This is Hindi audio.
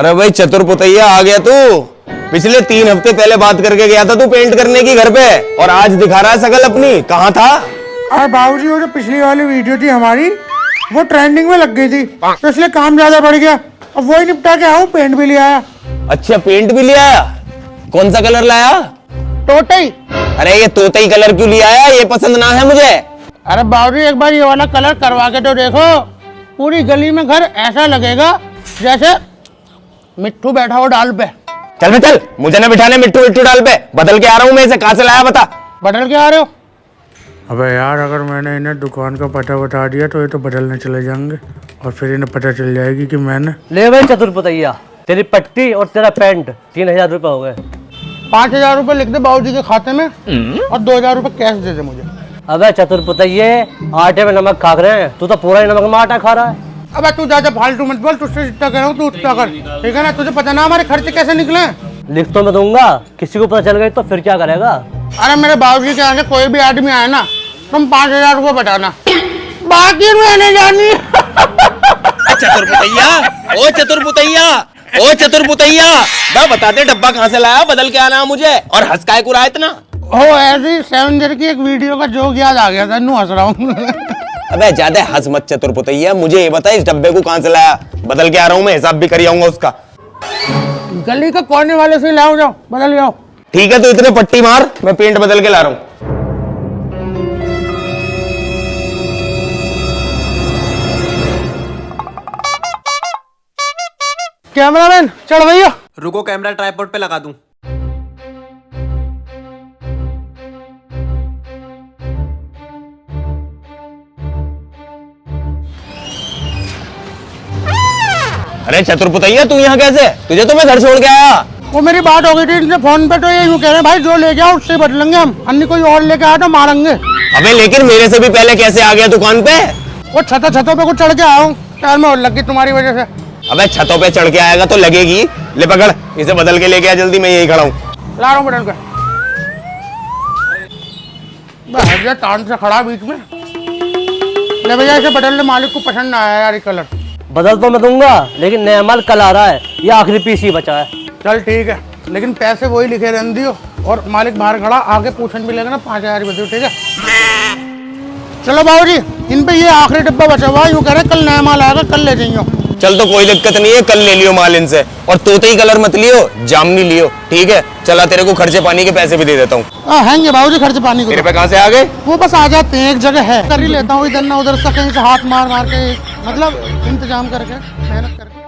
अरे भाई चतुर पुतैया आ गया तू। पिछले तीन हफ़्ते पहले बात करके गया था तू पेंट करने की घर पे। और आज दिखा रहा है सकल अपनी। कहाँ था? और बाबूजी वो जो पिछली वाली वीडियो थी हमारी वो ट्रेंडिंग में लग गई थी। तो इसलिए काम ज़्यादा बढ़ गया। अब वही निपटा के आऊँ पेंट भी ले आया। अच्छा पेंट भी ले आया? कौन सा कलर लाया? टोटई अरे ये तोतई कलर क्यों लिया है ये पसंद ना है मुझे। अरे बाबूजी एक बार ये वाला कलर करवा के तो देखो। पूरी गली में घर ऐसा लगेगा जैसे मिट्टू बैठा हो डाल पे। चल बे चल मुझे ना बिठाने मिट्टू मिट्टू डाल पे। बदल के आ रहा हूँ मैं इसे कहाँ से लाया बता? बदल के आ रहे हो? अबे यार अगर मैंने इन्हें दुकान का पता बता दिया तो ये तो बदलने चले जाएँगे और फिर इन्हें पता चल जाएगी कि मैंने ले भाई चतुर्पतैया तेरी पट्टी और तेरा पैंट तीन हज़ार रुपये हो गए। पाँच हज़ार रूपए लिख दे बाबूजी के खाते में और दो हज़ार रूपए कैश दे दे मुझे। अबे चतुर्पतैये आटे में नमक खा रहे हैं तू तो पूरा ही नमक में आटा खा रहा है। अबे तू ज़्यादा फालतू मत बोल तुझसे जितना कह रहा हूँ तू उतना कर। ठीक है ना? तुझे पता ना हमारे खर्चे कैसे निकले लिख तो मैं दूँगा। किसी को पता चल गई तो फिर क्या करेगा? अरे मेरे बाबूजी के आगे कोई भी आदमी आए ना तुम पाँच हज़ार रूपए बताना बाकी मैंने जानी। चतुर्पुतैया ओ चतुर पुतैया ओ चतुर पुतैया बा बता दे डब्बा कहाँ से लाया? बदल के आना मुझे। और हंस काय को इतना। हो ऐसी सेवन की एक वीडियो का जोक याद आ गया था नू हंस रहा हूँ। अबे ज़्यादा हंस मत चतुर पुतैया मुझे ये बता इस डब्बे को कहाँ से लाया? बदल के आ रहा हूँ मैं हिसाब भी कर आऊँगा उसका। गली का कोने वाले से लाओ जाओ बदल जाओ। ठीक है तो इतने पट्टी मार मैं पेंट बदल के ला रहा हूँ। कैमरामैन चढ़ भैया। रुको कैमरा ट्राईपोर्ट पे लगा दूँ। अरे चतुर पुतैया तू यहाँ कैसे? तुझे तो मैं घर छोड़ के आया। वो मेरी बात हो गई थी इनसे फ़ोन पे तो ये यूँ कह रहे हैं भाई जो ले जाओ उससे बदलेंगे हम अन्य कोई और लेके आया तो मारेंगे। अबे लेकिन मेरे से भी पहले कैसे आ गया दुकान पे? वो छतों छतों पे कुछ चढ़ के आया हूँ। टायर में और लग गई तुम्हारी वजह से। अबे छतों पे चढ़ के आएगा तो लगेगी। ले पकड़ इसे बदल के लेके आ जल्दी मैं यही खड़ा हूँ। ला रहा हूँ से खड़ा बीच में। ले भैया इसे बदल ले मालिक को पसंद ना आया यार कलर। बदल तो मैं दूँगा, लेकिन नया माल कल आ रहा है। ये आखिरी पीस ही बचा है। चल ठीक है, लेकिन पैसे वही लिखे रहने दियो, और मालिक बाहर खड़ा, आगे पूछन भी लेगा ना, पाँच हज़ार रुपये ठीक है? चलो बाबू जी इन पे ये आखिरी डिब्बा बचा हुआ यूँ कह रहे कल नया माल आएगा, कल ले जाइयो। चल तो कोई दिक्कत नहीं है कल ले लियो माल इनसे। और तोते ही कलर मत लियो जामनी लियो ठीक है? चला तेरे को खर्चे पानी के पैसे भी दे देता हूँ। बाबू जी खर्चे पानी को। तेरे पे कहाँ से आ गए? वो बस आ जाते हैं एक जगह है। कर ही लेता हूँ इधर ना उधर से कहीं से हाथ मार मार के मतलब इंतज़ाम करके मेहनत करके।